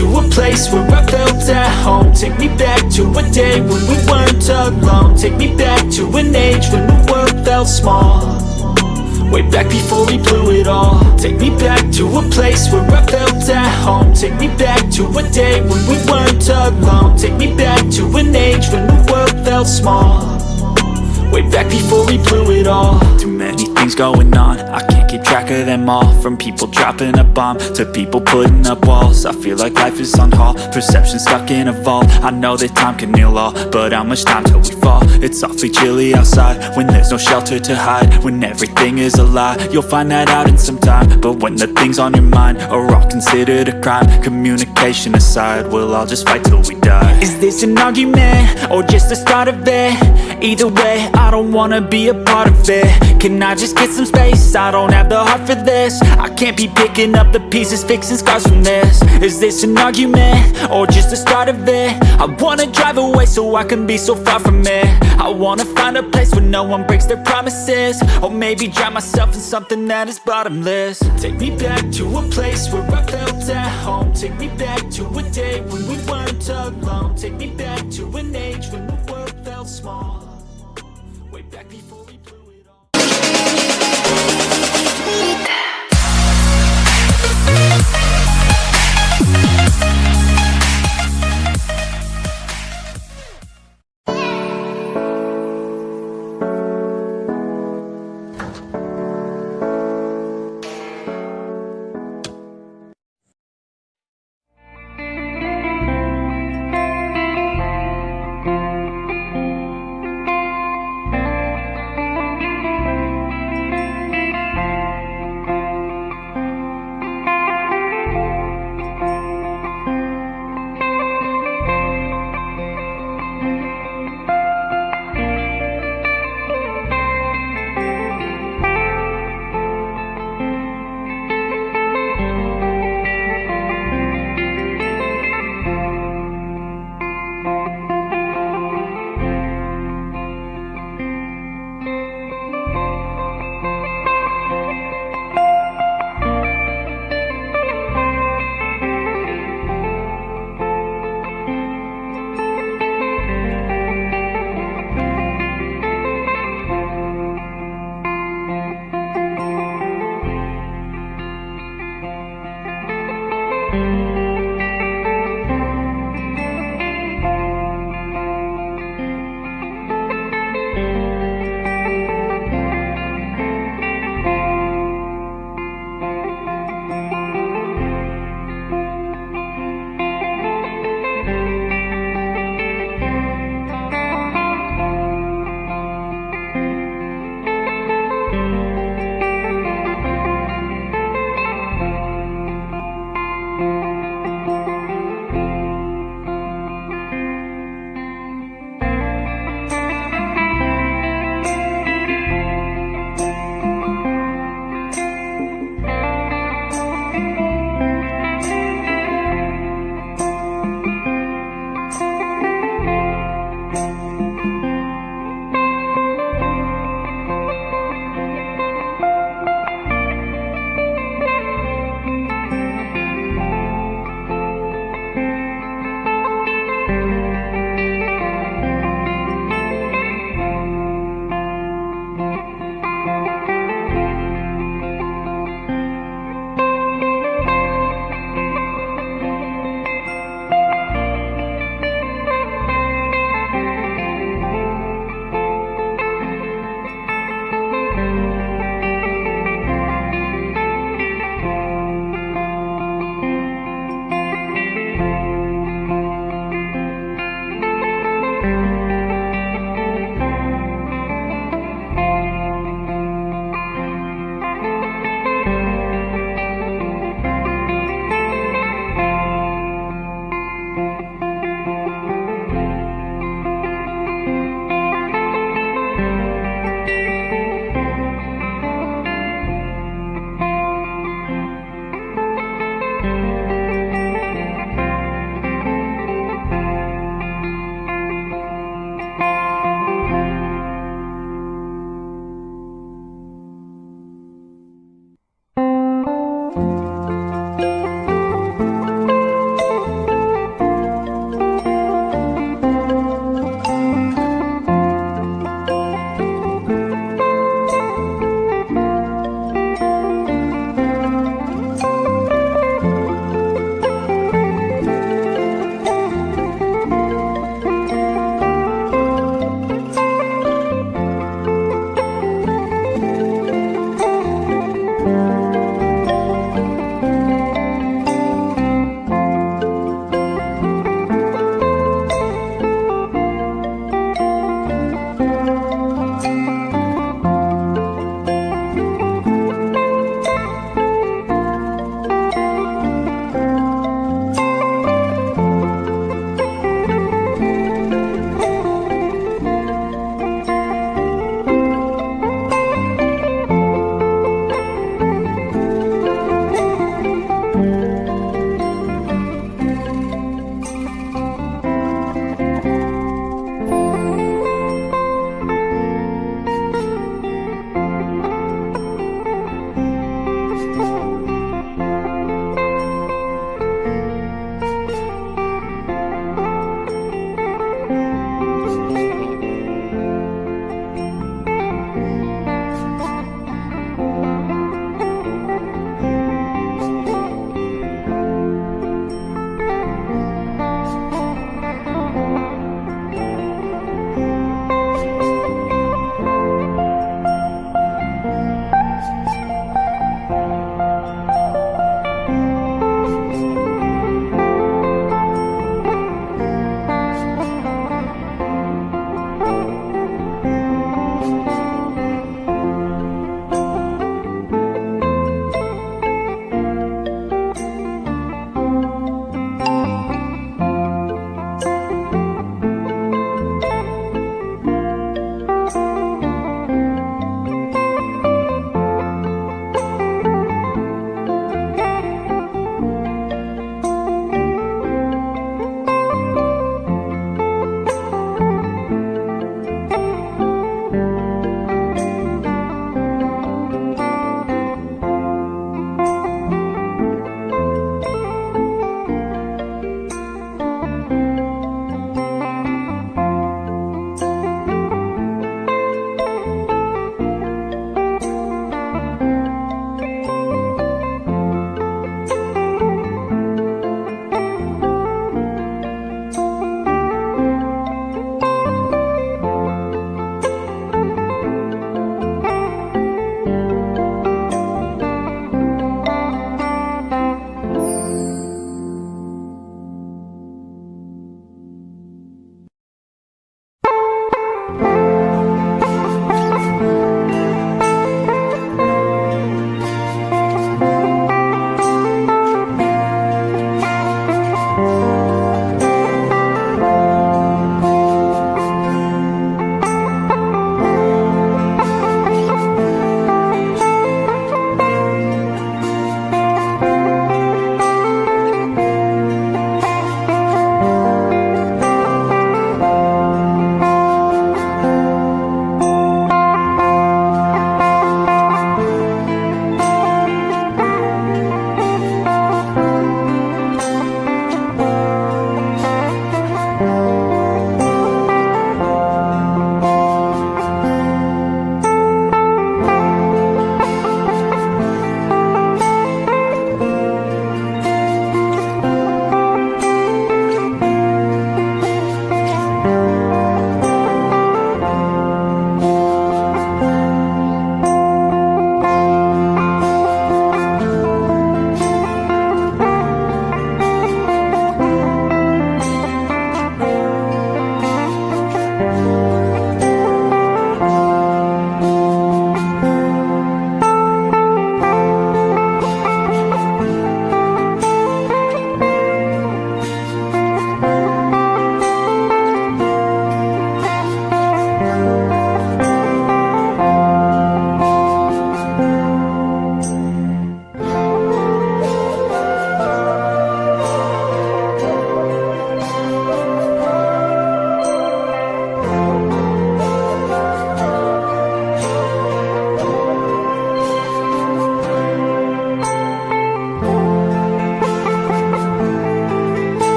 to a place where I felt at home. Take me back to a day when we weren't alone. Take me back to an age when the world felt small. Way back before we blew it all. Take me back to a place where I felt at home. Take me back to a day when we weren't alone. Take me back to an age when the world felt small. Way back before we blew it all. Too many things going on Of them all From people dropping a bomb To people putting up walls I feel like life is on hold Perception stuck in a vault I know that time can heal all But how much time till we fall? It's awfully chilly outside When there's no shelter to hide When everything is a lie You'll find that out in some time But when the things on your mind Are all considered a crime Communication aside We'll all just fight till we die Is this an argument? Or just the start of it? Either way, I don't wanna be a part of it Can I just get some space? I don't have the heart for this. I can't be picking up the pieces, fixing scars from this. Is this an argument? Or just the start of it? I wanna drive away so I can be so far from it. I wanna find a place where no one breaks their promises. Or maybe drown myself in something that is bottomless. Take me back to a place where I felt at home. Take me back to a day when we weren't alone. Take me back to an age when the world felt small